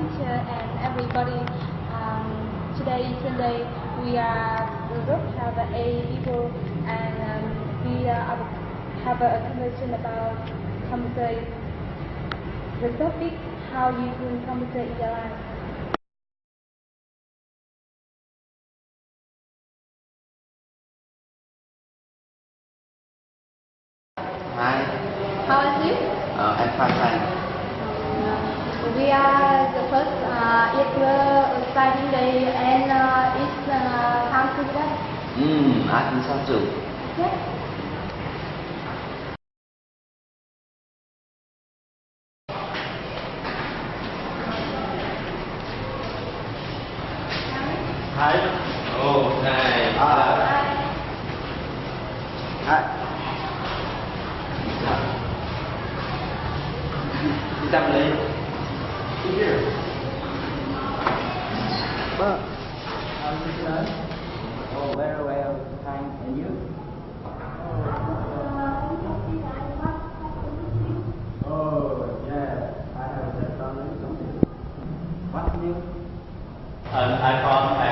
teacher and everybody. Um, today Sunday. We are the group have eight people and um, we uh, have a conversation about computer. The topic how you use computer in your life. Hi, How is you? uh, I'm fine. We are uh, it's uh, studying day and uh, it's uh, time to study. Ừm, ai cũng sao chủ. Yes. Hi. Oh, hi. Ah, hi. Đi tâm lý. Well, how's your son? Oh, very well, thanks. And you? Oh, yeah. I have that something. What's new? An I and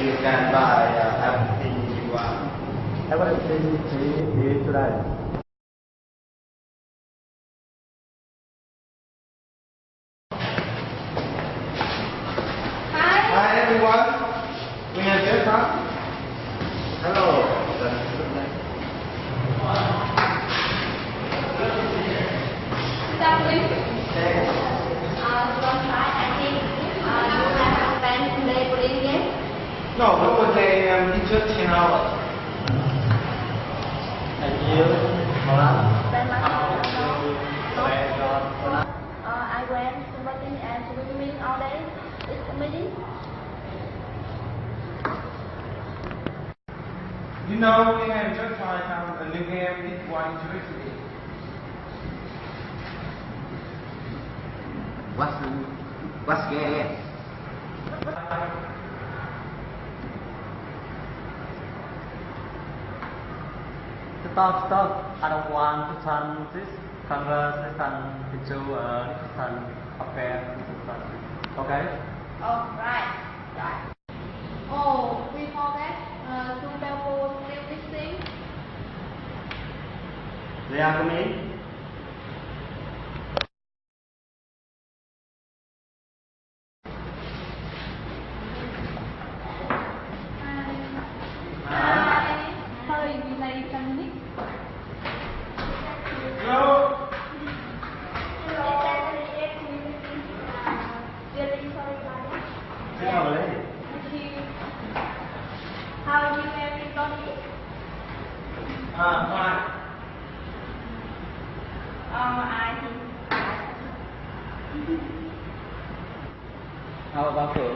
You can buy uh, everything you want. Everything is today. Hi. Hi everyone. We have just come. Hello. Exactly. No, we will say um, it's just 10 hours. Thank you. Hola. Spend my time Where alone. Hola. Uh, I went swimming and swimming all day. It's amazing. You know, we have just tried out a new game, it's one interesting. What's what's game? Stop, stop. I don't want to turn this conversation into a discussion affair. Okay? Oh, right. Right. Oh, we forget uh, to double still missing. They are coming. Hi. Sorry, we late some minutes. Hello? Thế nào lấy? How are you everybody? I How about you?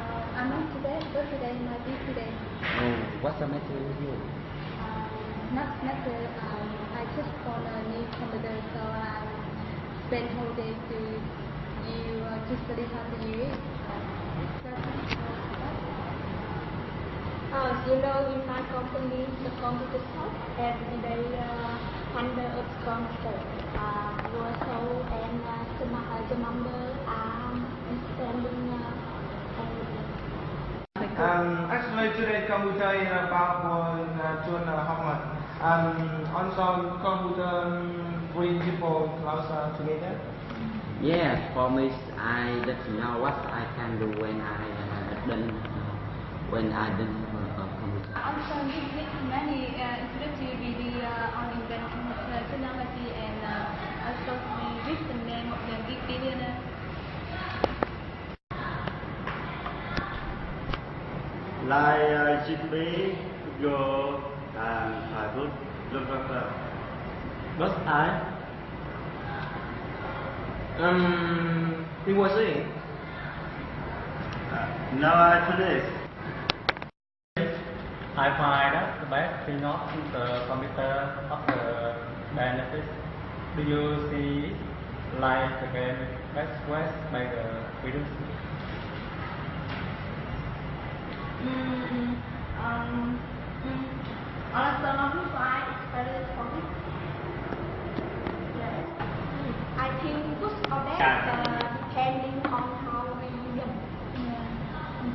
Uh, I'm not today, but today might be today. Oh, what's the matter with you? Um, not the, um, I just got a new computer, so I spent whole day to you uh, to study how to use. Uh, you know, in my company, the computer shop every day uh, hundred of computer. Uh, also, and uh, the, ma- uh, the member are understanding uh. Um, actually today computer is about one uh, June uh, homework. Um, also computer um, bring people closer together. Yes, for me, I don't know what I can do when I uh, don't uh, when I don't have a computer. Also, this many uh, video uh, on inventing uh, and uh, also read the name of the big. Like uh, GP, Go, and Thailand, Lufthansa. But I, um, he was saying, Uh, now I finish. I find that the best thing of the computer of the benefits. Do you see it? like the game West West by the Freedom Mm, um, mm, on a summer fly for me. Yes. Mm, I think good or bad, Yeah. uh, depending on how we use. Yeah.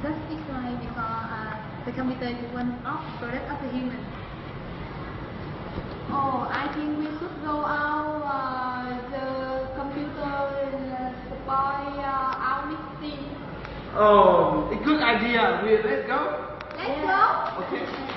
That is why because uh, the computer is one of product of the human. Oh, I think we should go out. Uh, the computer uh, spoil uh, our meeting. Oh, a good idea. We let's go. Let's go. Okay.